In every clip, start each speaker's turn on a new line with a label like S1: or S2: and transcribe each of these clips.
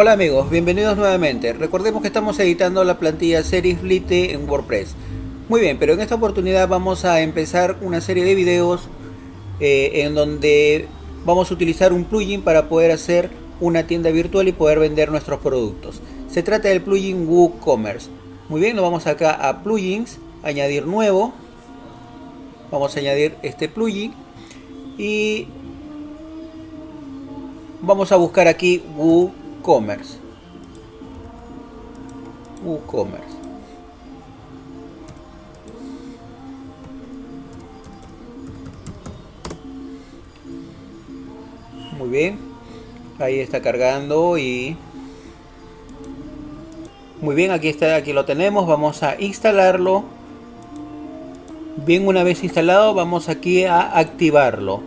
S1: Hola amigos, bienvenidos nuevamente. Recordemos que estamos editando la plantilla Series Lite en WordPress. Muy bien, pero en esta oportunidad vamos a empezar una serie de videos eh, en donde vamos a utilizar un plugin para poder hacer una tienda virtual y poder vender nuestros productos. Se trata del plugin WooCommerce. Muy bien, nos vamos acá a plugins, añadir nuevo. Vamos a añadir este plugin y vamos a buscar aquí WooCommerce WooCommerce. WooCommerce. Muy bien. Ahí está cargando y muy bien, aquí está, aquí lo tenemos. Vamos a instalarlo. Bien, una vez instalado, vamos aquí a activarlo.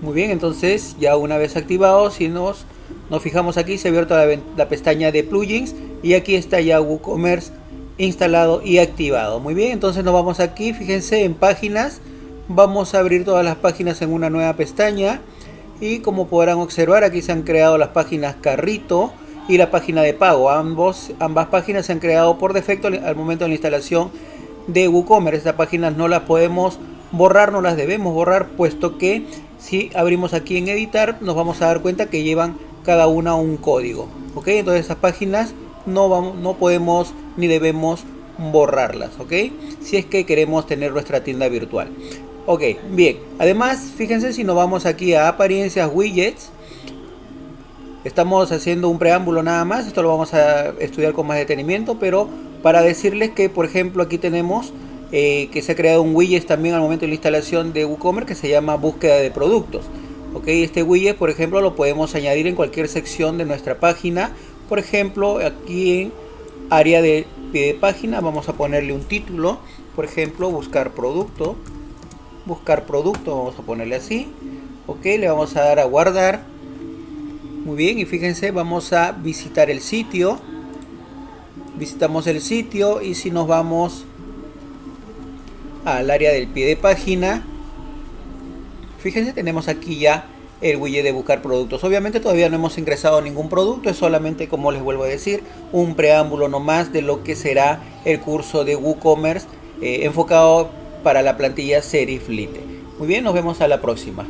S1: Muy bien, entonces ya una vez activado, si nos nos fijamos aquí, se abierto la, la pestaña de plugins y aquí está ya WooCommerce instalado y activado. Muy bien, entonces nos vamos aquí, fíjense en páginas, vamos a abrir todas las páginas en una nueva pestaña y como podrán observar aquí se han creado las páginas carrito y la página de pago. Ambos, ambas páginas se han creado por defecto al momento de la instalación de WooCommerce. Estas páginas no las podemos borrar, no las debemos borrar puesto que si abrimos aquí en editar nos vamos a dar cuenta que llevan cada una un código. ¿Ok? Entonces esas páginas no, vamos, no podemos ni debemos borrarlas. ¿Ok? Si es que queremos tener nuestra tienda virtual. Ok, bien. Además, fíjense si nos vamos aquí a apariencias widgets. Estamos haciendo un preámbulo nada más. Esto lo vamos a estudiar con más detenimiento. Pero para decirles que, por ejemplo, aquí tenemos eh, que se ha creado un widget también al momento de la instalación de WooCommerce que se llama búsqueda de productos. Ok, este widget, por ejemplo, lo podemos añadir en cualquier sección de nuestra página. Por ejemplo, aquí en área de pie de página vamos a ponerle un título. Por ejemplo, buscar producto. Buscar producto, vamos a ponerle así. Ok, le vamos a dar a guardar. Muy bien, y fíjense, vamos a visitar el sitio. Visitamos el sitio y si nos vamos al área del pie de página, Fíjense, tenemos aquí ya el widget de buscar productos. Obviamente todavía no hemos ingresado ningún producto, es solamente, como les vuelvo a decir, un preámbulo nomás de lo que será el curso de WooCommerce eh, enfocado para la plantilla Serif Lite. Muy bien, nos vemos a la próxima.